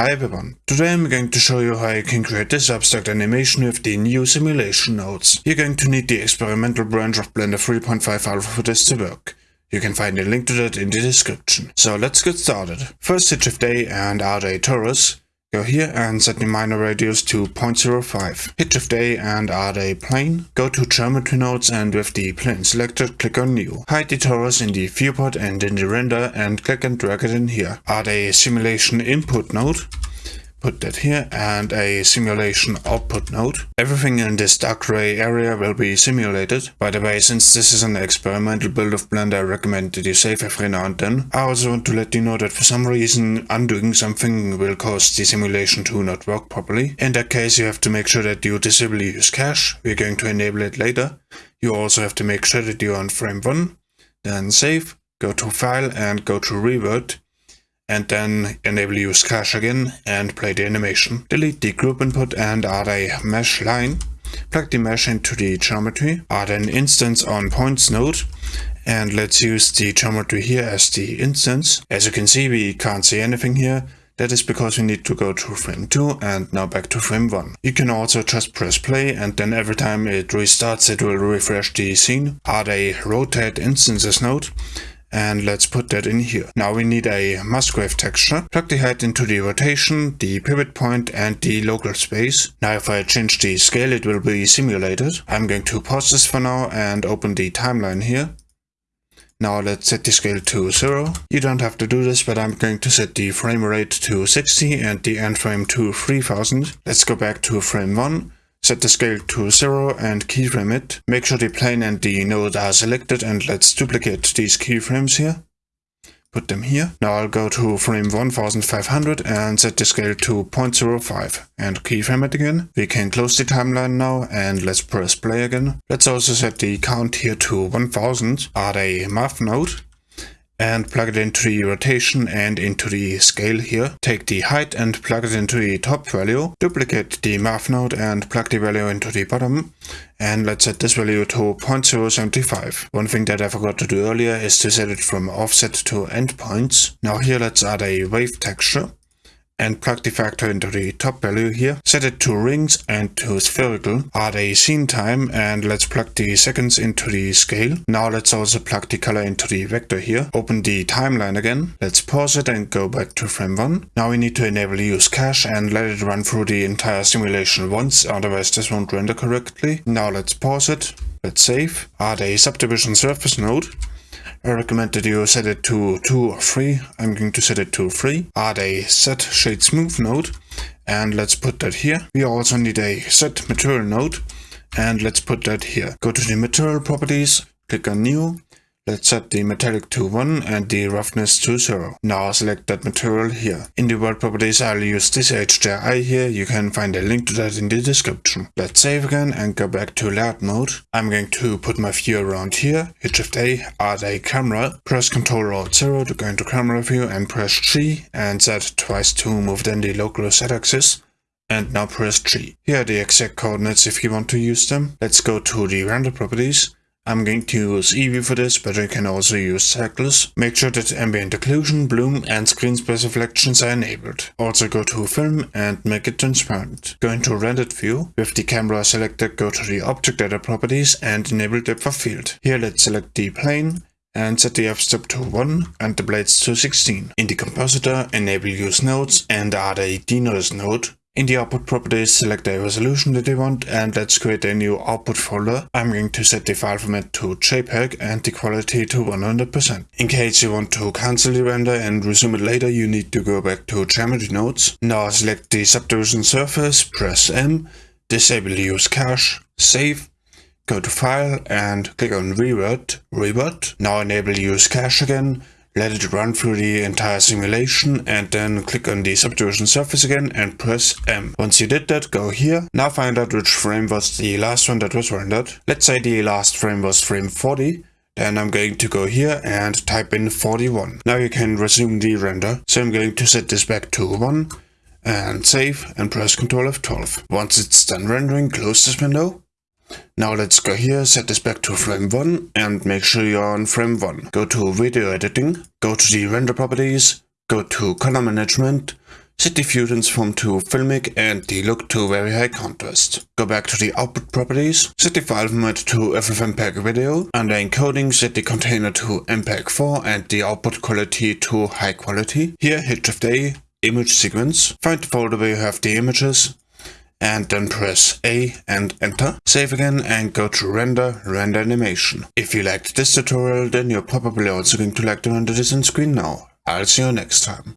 Hi everyone, today I'm going to show you how you can create this abstract animation with the new simulation nodes. You're going to need the experimental branch of Blender 3.5 Alpha for this to work. You can find a link to that in the description. So let's get started. First hit Shift A and add a torus. Go here and set the minor radius to 0.05. Hit Shift A and add a plane. Go to geometry nodes and with the plane selected, click on new. Hide the torus in the viewport and in the render and click and drag it in here. Add a simulation input node put that here and a simulation output node. Everything in this dark gray area will be simulated. By the way, since this is an experimental build of Blender, I recommend that you save every now and then. I also want to let you know that for some reason undoing something will cause the simulation to not work properly. In that case, you have to make sure that you disable use cache. We're going to enable it later. You also have to make sure that you're on frame 1. Then save, go to file and go to revert and then enable use cache again and play the animation. Delete the group input and add a mesh line. Plug the mesh into the geometry, add an instance on points node, and let's use the geometry here as the instance. As you can see, we can't see anything here. That is because we need to go to frame 2 and now back to frame 1. You can also just press play and then every time it restarts it will refresh the scene. Add a rotate instances node and let's put that in here. Now we need a Musgrave texture. Plug the height into the rotation, the pivot point and the local space. Now if I change the scale it will be simulated. I'm going to pause this for now and open the timeline here. Now let's set the scale to 0. You don't have to do this, but I'm going to set the frame rate to 60 and the end frame to 3000. Let's go back to frame 1 Set the scale to 0 and keyframe it. Make sure the plane and the node are selected and let's duplicate these keyframes here. Put them here. Now I'll go to frame 1500 and set the scale to 0.05 and keyframe it again. We can close the timeline now and let's press play again. Let's also set the count here to 1000. Add a math node and plug it into the rotation and into the scale here. Take the height and plug it into the top value. Duplicate the math node and plug the value into the bottom. And let's set this value to 0.075. One thing that I forgot to do earlier is to set it from offset to endpoints. Now here let's add a wave texture and plug the factor into the top value here. Set it to rings and to spherical. Add a scene time and let's plug the seconds into the scale. Now let's also plug the color into the vector here. Open the timeline again. Let's pause it and go back to frame 1. Now we need to enable use cache and let it run through the entire simulation once, otherwise this won't render correctly. Now let's pause it. Let's save. Add a subdivision surface node I recommend that you set it to 2 or 3. I'm going to set it to 3. Add a set shade smooth node and let's put that here. We also need a set material node and let's put that here. Go to the material properties, click on new Let's set the metallic to 1 and the roughness to 0. Now select that material here. In the world properties I'll use this HDRI here, you can find a link to that in the description. Let's save again and go back to layout mode. I'm going to put my view around here, hit shift A, add a camera, press Ctrl Alt 0 to go into camera view and press G and Z twice to move then the local Z axis and now press G. Here are the exact coordinates if you want to use them. Let's go to the render properties I'm going to use Eevee for this, but you can also use Cycles. Make sure that ambient occlusion, bloom and screen space reflections are enabled. Also go to Film and make it transparent. Go into Rendered View. With the camera selected, go to the Object Data properties and enable Depth of Field. Here let's select the plane and set the f-stop to 1 and the blades to 16. In the compositor, enable use nodes and add a denoise node in the output properties, select the resolution that you want and let's create a new output folder. I'm going to set the file format to JPEG and the quality to 100%. In case you want to cancel the render and resume it later, you need to go back to geometry nodes. Now select the subdivision surface, press M, disable use cache, save, go to file and click on revert, revert. Now enable use cache again, let it run through the entire simulation and then click on the subdivision surface again and press M. Once you did that, go here. Now find out which frame was the last one that was rendered. Let's say the last frame was frame 40. Then I'm going to go here and type in 41. Now you can resume the render. So I'm going to set this back to 1 and save and press Ctrl F12. Once it's done rendering, close this window now let's go here, set this back to frame 1 and make sure you're on frame 1. Go to video editing, go to the render properties, go to color management, Set the View Transform to filmic and the look to very high contrast. Go back to the output properties, set the file format to FFmpeg video, under encoding set the container to MPEG-4 and the output quality to high quality. Here hit Shift A, image sequence, find the folder where you have the images, and then press A and enter. Save again and go to render, render animation. If you liked this tutorial then you're probably also going to like to render on screen now. I'll see you next time.